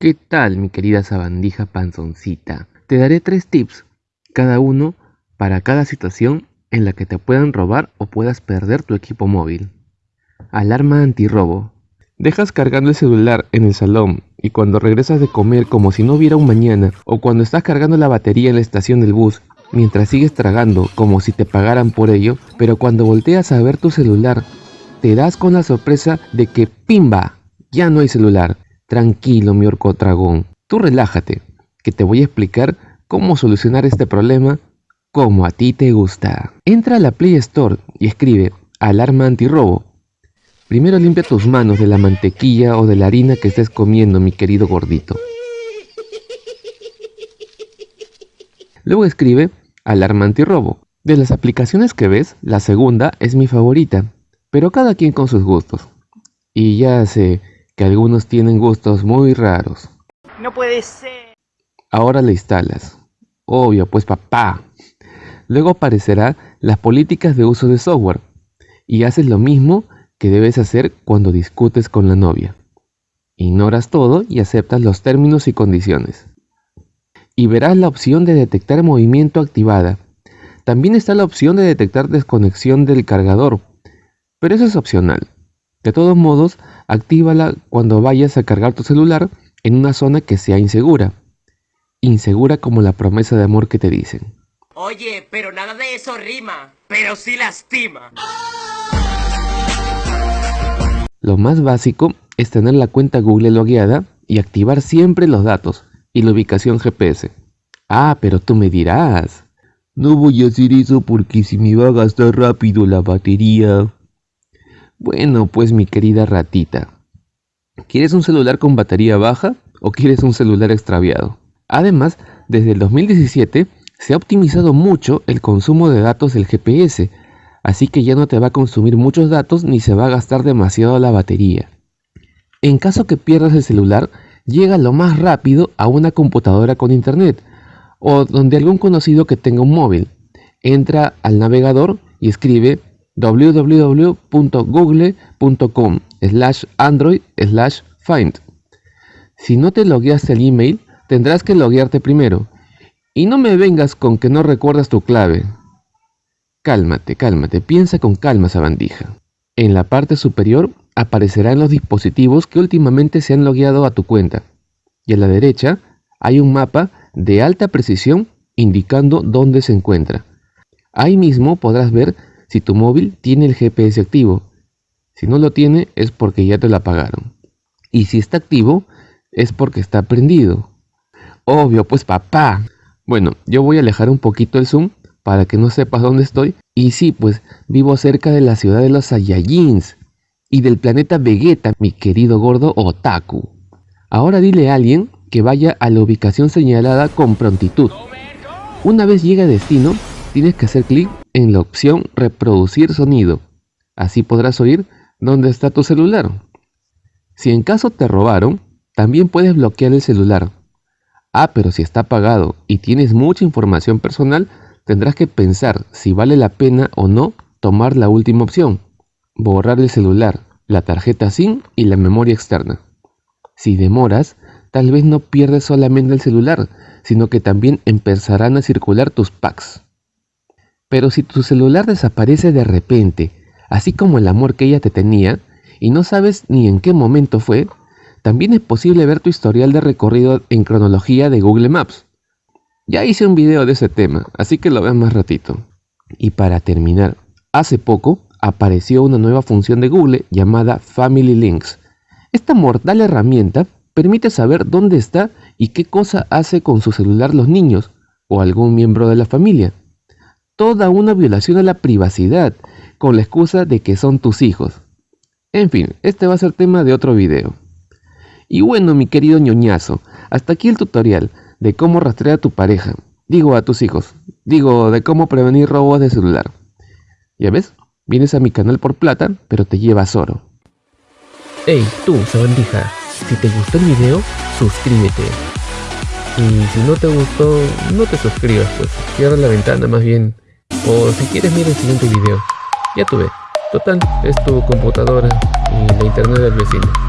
¿Qué tal mi querida sabandija panzoncita? Te daré tres tips, cada uno para cada situación en la que te puedan robar o puedas perder tu equipo móvil. Alarma antirrobo. Dejas cargando el celular en el salón y cuando regresas de comer como si no hubiera un mañana o cuando estás cargando la batería en la estación del bus mientras sigues tragando como si te pagaran por ello, pero cuando volteas a ver tu celular te das con la sorpresa de que ¡pimba! Ya no hay celular. Tranquilo, mi orco dragón. Tú relájate, que te voy a explicar cómo solucionar este problema como a ti te gusta. Entra a la Play Store y escribe alarma antirrobo. Primero limpia tus manos de la mantequilla o de la harina que estés comiendo, mi querido gordito. Luego escribe alarma antirrobo. De las aplicaciones que ves, la segunda es mi favorita, pero cada quien con sus gustos. Y ya sé que algunos tienen gustos muy raros. No puede ser. Ahora la instalas. Obvio, pues papá. Luego aparecerá las políticas de uso de software y haces lo mismo que debes hacer cuando discutes con la novia. Ignoras todo y aceptas los términos y condiciones. Y verás la opción de detectar movimiento activada. También está la opción de detectar desconexión del cargador, pero eso es opcional. De todos modos, actívala cuando vayas a cargar tu celular en una zona que sea insegura. Insegura como la promesa de amor que te dicen. Oye, pero nada de eso rima, pero sí lastima. Lo más básico es tener la cuenta Google logueada y activar siempre los datos y la ubicación GPS. Ah, pero tú me dirás. No voy a hacer eso porque si me va a gastar rápido la batería. Bueno, pues mi querida ratita, ¿quieres un celular con batería baja o quieres un celular extraviado? Además, desde el 2017 se ha optimizado mucho el consumo de datos del GPS, así que ya no te va a consumir muchos datos ni se va a gastar demasiado la batería. En caso que pierdas el celular, llega lo más rápido a una computadora con internet o donde algún conocido que tenga un móvil. Entra al navegador y escribe www.google.com slash android slash find. Si no te logueaste el email, tendrás que loguearte primero. Y no me vengas con que no recuerdas tu clave. Cálmate, cálmate, piensa con calma sabandija. En la parte superior aparecerán los dispositivos que últimamente se han logueado a tu cuenta. Y a la derecha hay un mapa de alta precisión indicando dónde se encuentra. Ahí mismo podrás ver si tu móvil tiene el GPS activo. Si no lo tiene es porque ya te lo apagaron. Y si está activo es porque está prendido. Obvio, pues papá. Bueno, yo voy a alejar un poquito el zoom para que no sepas dónde estoy. Y sí, pues vivo cerca de la ciudad de los Saiyajins y del planeta Vegeta, mi querido gordo Otaku. Ahora dile a alguien que vaya a la ubicación señalada con prontitud. Una vez llegue a destino, tienes que hacer clic en la opción reproducir sonido. Así podrás oír dónde está tu celular. Si en caso te robaron, también puedes bloquear el celular. Ah, pero si está apagado y tienes mucha información personal, tendrás que pensar si vale la pena o no tomar la última opción. Borrar el celular, la tarjeta SIM y la memoria externa. Si demoras, tal vez no pierdes solamente el celular, sino que también empezarán a circular tus packs. Pero si tu celular desaparece de repente, así como el amor que ella te tenía, y no sabes ni en qué momento fue, también es posible ver tu historial de recorrido en cronología de Google Maps. Ya hice un video de ese tema, así que lo veas más ratito. Y para terminar, hace poco apareció una nueva función de Google llamada Family Links. Esta mortal herramienta permite saber dónde está y qué cosa hace con su celular los niños o algún miembro de la familia toda una violación a la privacidad con la excusa de que son tus hijos. En fin, este va a ser tema de otro video. Y bueno, mi querido ñoñazo, hasta aquí el tutorial de cómo rastrear a tu pareja, digo a tus hijos, digo de cómo prevenir robos de celular. ¿Ya ves? Vienes a mi canal por plata, pero te llevas oro. Hey, tú, sabandija, si te gustó el video, suscríbete. Y si no te gustó, no te suscribas, pues cierra la ventana más bien o si quieres mira el siguiente video. Ya tuve. Total, es tu computadora y la internet del vecino.